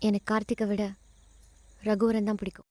எனக்கு கார்த்திகை விட ரகுவரன் தான் பிடிக்கும்.